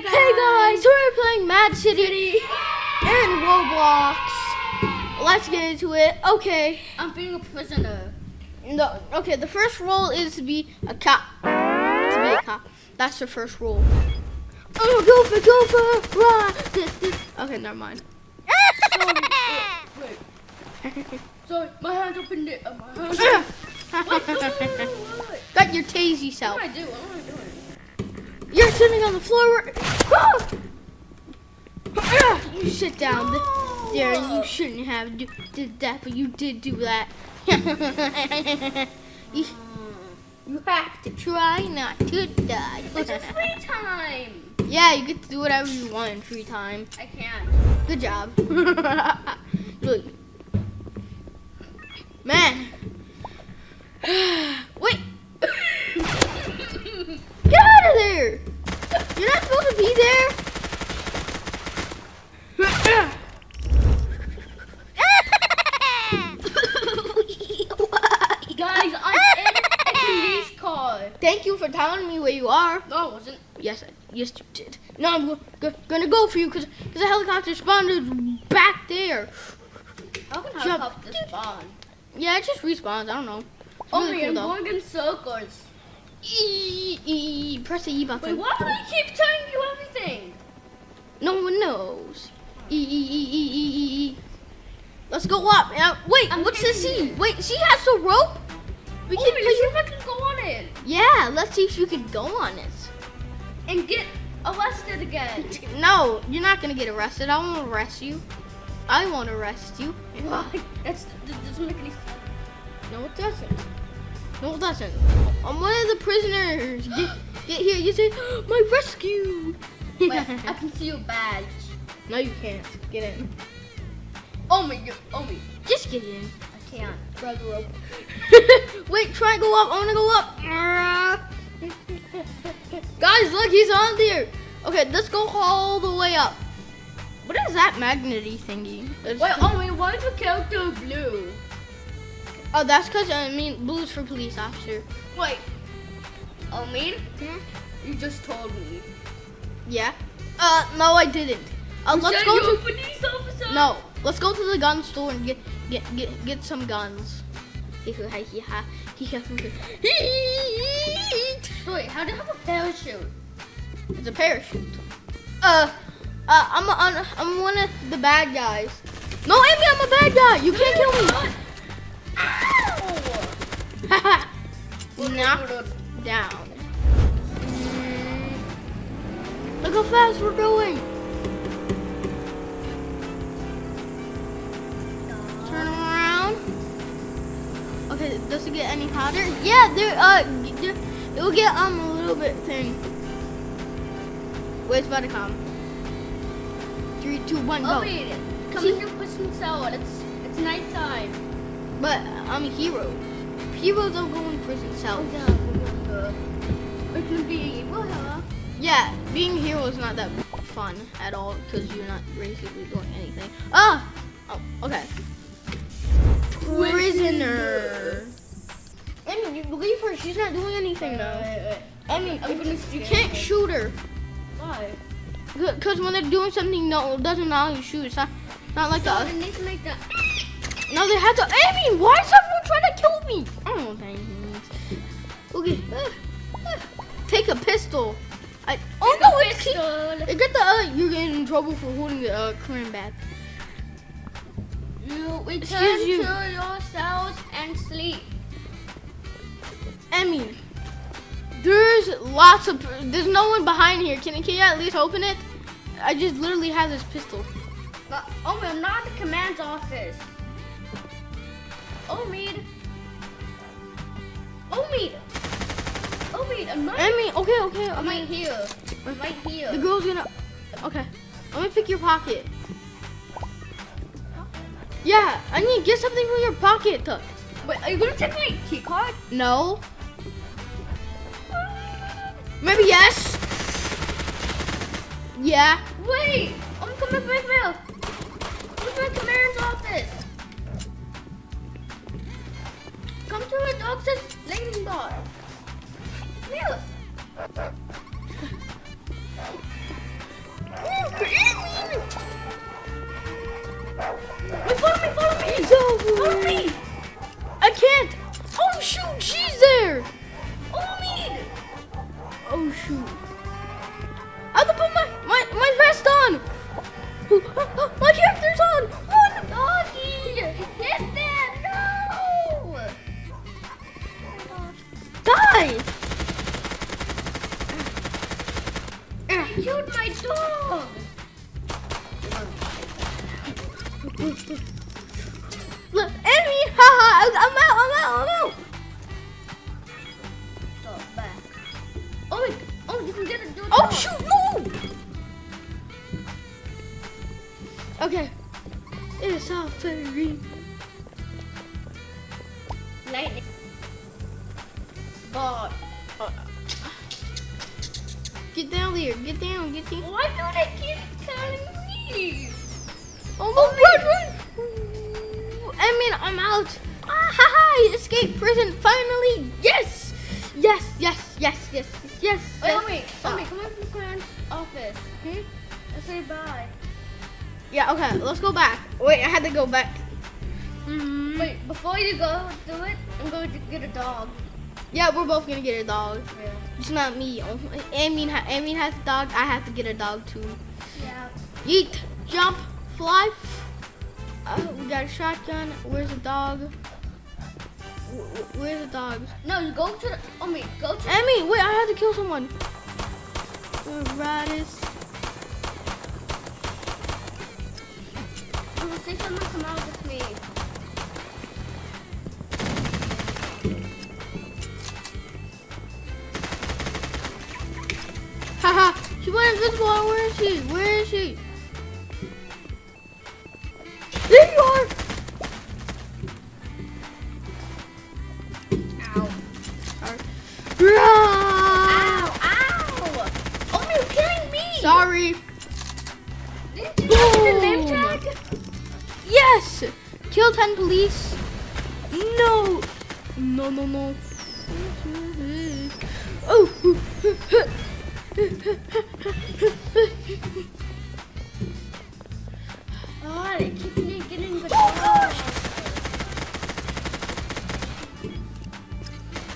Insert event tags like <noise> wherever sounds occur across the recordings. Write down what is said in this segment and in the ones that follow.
Hey guys, we're playing Mad City and Roblox. Let's get into it. Okay. I'm being a prisoner. No, okay, the first rule is to be a cop. To be a cop. That's the first rule. Oh, go for, go for. This, <laughs> this. Okay, never mind. <laughs> Sorry. <laughs> Wait, wait. Sorry, my hand the. Uh, my hand. What? What? What? What? Got your What self. am I doing? What am I doing? You're sitting on the floor. <gasps> Ah! You sit down th- there you shouldn't have did that, but you did do that. <laughs> you, you have to try not to die. It's a <laughs> free time. yeah, you get to do whatever you want in free time. I can't. Good job. <laughs> Look. Man. <sighs> <sighs> <sighs> there. You're not supposed to be there. <laughs> Guys, I'm in a police car. Thank you for telling me where you are. No, it wasn't. Yes, I, yes you did. No, I'm go, go, gonna go for you because the helicopter spawned back there. How can Jump. helicopter spawn? Yeah, it just respawns. I don't know. It's Oh really my, cool, I'm going in circles. E, e, e, press the E button. Wait, why do I keep telling you everything? No one knows. E E E E E E. Let's go up. Uh, wait, I'm what's the getting C? Wait, she has the rope. We Oh, can wait, see if I can go on it Yeah, let's see if you can go on it. and get arrested again. <laughs> No, you're not gonna get arrested. I won't arrest you. I won't arrest you. Why? That's that doesn't make any sense. No, it doesn't. No, it doesn't. I'm one of the prisoners. Get, get here. You say, <gasps> my rescue. Wait, I <laughs> can see your badge. no, you can't. Get in. Oh my god. Oh my. Just get in. I can't. Grab the rope. <laughs> Wait, try and go up. I want to go up. <laughs> Guys, look, he's on there. Okay, let's go all the way up. What is that magnety thingy? It's- Wait, oh my, why is the character blue? Oh, that's because I mean blue's for police officer. Wait. Oh, mean? Hmm? You just told me. Yeah. Uh, no, I didn't. Uh, You let's go to a police officer? no. Let's go to the gun store and get get get get some guns. Wait, how do you have a parachute? It's a parachute. Uh, uh, I'm a, I'm one of the bad guys. No, Amy, I'm a bad guy. You can't kill me. Ow! <laughs> Knock down. Mm. Look how fast we're going. Turn around. Okay, does it get any hotter? Yeah, there. Uh, there, it will get um a little bit thin. Wait, it's about to come. Three, two, one, Oh go. wait, come See? in your prison cell. It's it's nighttime. But I'm a hero. Heroes don't go in prison cells. yeah, remember. It can be evil. Yeah, being a hero is not that fun at all because you're not basically doing anything. Ah! Oh, okay. Prisoner. I mean, you believe her. She's not doing anything though. I mean, I'm gonna you can't shoot her Why? because when they're doing something no it doesn't allow you to shoot. It's not, not like So us. they need to make that. No, they have to. I mean, why is everyone trying to kill me? I don't know what that means. Okay. ah, ah. Take a pistol. I. Oh no, it's pistol. I got the. Uh, you're getting in trouble for holding the uh, Korean bag. You return Excuse you. to your cells and sleep. Emmy, there's lots of. There's no one behind here. Can can you at least open it? I just literally have this pistol. But, oh, I'm not the command's office. Oh, Mead. Oh, Mead. Oh, Mead, I'm right. Emmy, okay, okay. I'm okay. right here. I'm right here. The girl's gonna. Okay. Let me pick your pocket. Yeah, I need to get something from your pocket. Wait, are you gonna take my key card? No. Maybe yes. Yeah. Wait, I'm coming back now. Where's my command's office? Come to the doctor's landing bar. Here. Die! Killed my dog! Look, enemy! Haha! I'm out! I'm out! I'm out! Dog back. Oh, wait. oh, you can get it. Oh now. shoot! No! Okay. It's all very. God. Uh, Get down there. Get down. Get down. Why do they keep telling me? Oh no! Run! Run! I mean, I'm out. Ah, ha ha! Escape prison finally! Yes! Yes! Yes! Yes! Yes! Yes! Wait, yes. wait, wait, come on from Grant's office. Hmm? Let's say bye. Yeah. Okay. Let's go back. Wait, I had to go back. Mhm. Wait, before you go do it, I'm going to get a dog. Yeah, we're both gonna get a dog. Yeah. It's not me. Oh, Amin, ha- Amin has a dog. I have to get a dog too. Yeah. Yeet, jump, fly. Uh, we got a shotgun. Where's the dog? Wh- wh- Where's the dogs? No, you go to the. Oh wait, go to. Emmy, wait, I have to kill someone. The raddest. I will see someone come out with me. Haha, she went invisible. Where is she? Where is she? There you are. Ow. Rah! Ow! Ow! Oh, you're killing me! Sorry. Didn't you the name tag? Yes! Kill 10 police. No! No, no, no. <laughs> Oh! <laughs> Oh, they keep me getting the Oh, gosh.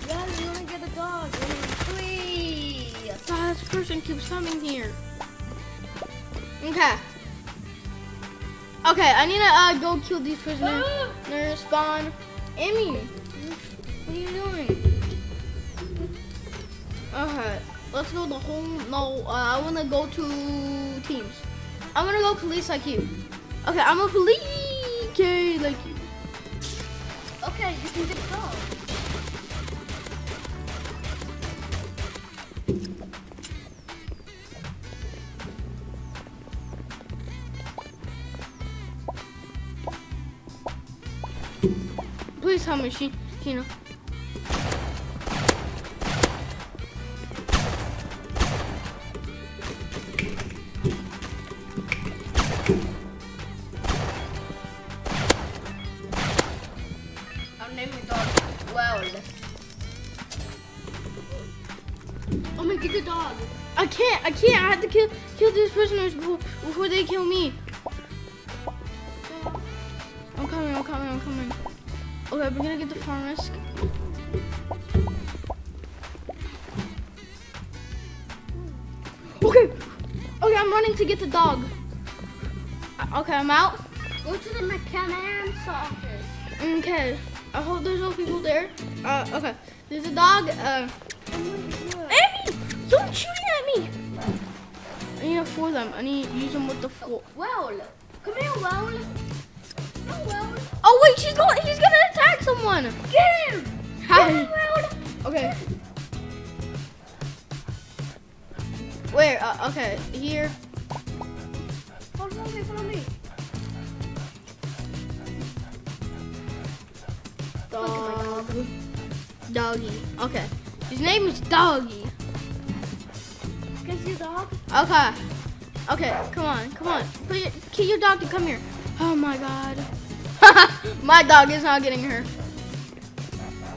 Yeah, you wanna get a dog? Three. God, this person keeps coming here. Okay. Okay, I need to uh, go kill these prisoners. <gasps> They're spawn. Emmy, what are you doing? Okay, let's go the whole. No, uh, I want to go to teams. I'm gonna go police like you. Okay, I'm a police okay, like you. Okay, you can get a dog. Please tell me she, you I can't. I can't. I have to kill kill these prisoners before, before they kill me. I'm coming. I'm coming. I'm coming. Okay, we're gonna get the farm risk. Okay. Okay, I'm running to get the dog. Okay, I'm out. Go to the mechanic's office. Okay. I hope there's no people there. Uh, okay. There's a dog. Uh, Amy! Don't shoot me! I need to four them. I need to use them with the four. Well, come here, Well. Oh, Well. Oh wait, she's going. He's gonna attack someone. Get him! Get Hi. him, Well. Okay. Where? Uh, okay, here. Follow me, follow me. Dog. Doggy. Okay. His name is Doggy. I dog? Okay. Okay, come on, come on. Put your, get your dog to come here. Oh my god. <laughs> my dog is not getting her.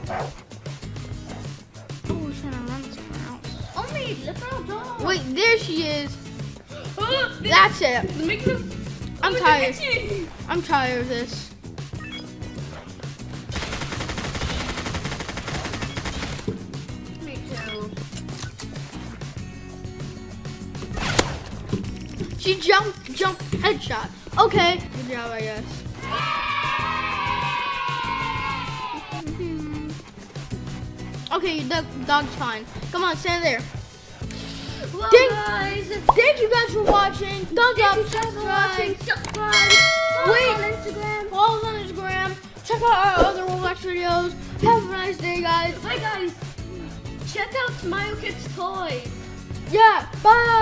Oh, she's trying to run somewhere else. Oh, me, little dog. Wait, there she is. <gasps> That's it. I'm Oh, tired. I'm tired of this. She jumped, jumped, headshot. Okay, good job, I guess. Okay, the dog's fine. Come on, stand there. Well, Ding. guys, Thank you guys for watching. Thumbs up, thank you guys for watching. subscribe. Subscribe. Follow Wait. on Instagram. Follow us on Instagram. Check out our other Roblox videos. Have a nice day, guys. Bye, guys. Check out Smile Kids Toys. Yeah, bye.